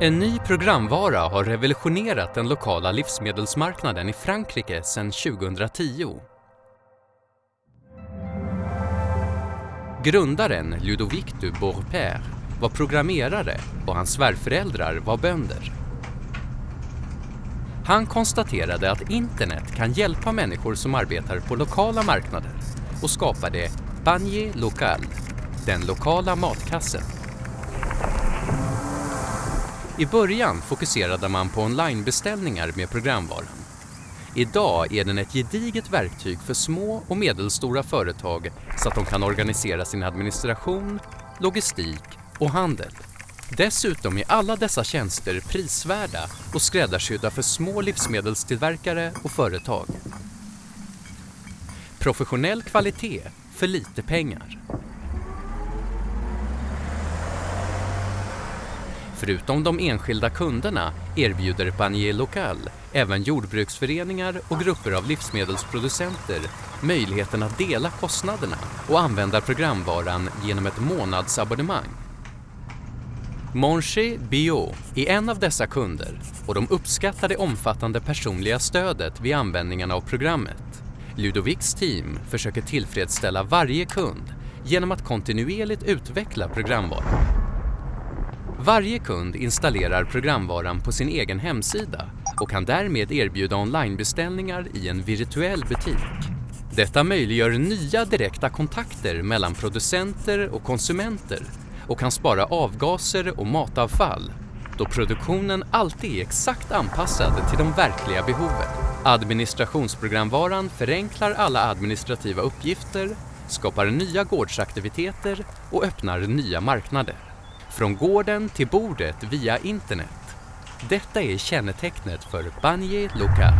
En ny programvara har revolutionerat den lokala livsmedelsmarknaden i Frankrike sedan 2010. Grundaren Ludovic du Beaurepaire var programmerare och hans svärföräldrar var bönder. Han konstaterade att internet kan hjälpa människor som arbetar på lokala marknader och skapade Panier Local, den lokala matkassen. I början fokuserade man på onlinebeställningar med programvaran. Idag är den ett gediget verktyg för små och medelstora företag så att de kan organisera sin administration, logistik och handel. Dessutom är alla dessa tjänster prisvärda och skräddarsydda för små livsmedelstillverkare och företag. Professionell kvalitet för lite pengar. Förutom de enskilda kunderna erbjuder Panier Local även jordbruksföreningar och grupper av livsmedelsproducenter möjligheten att dela kostnaderna och använda programvaran genom ett månadsabonnemang. Monché Bio är en av dessa kunder och de uppskattar det omfattande personliga stödet vid användningen av programmet. Ludovics team försöker tillfredsställa varje kund genom att kontinuerligt utveckla programvaran. Varje kund installerar programvaran på sin egen hemsida och kan därmed erbjuda onlinebeställningar i en virtuell butik. Detta möjliggör nya direkta kontakter mellan producenter och konsumenter och kan spara avgaser och matavfall då produktionen alltid är exakt anpassad till de verkliga behoven. Administrationsprogramvaran förenklar alla administrativa uppgifter, skapar nya gårdsaktiviteter och öppnar nya marknader. Från gården till bordet via internet. Detta är kännetecknet för Banje Luka.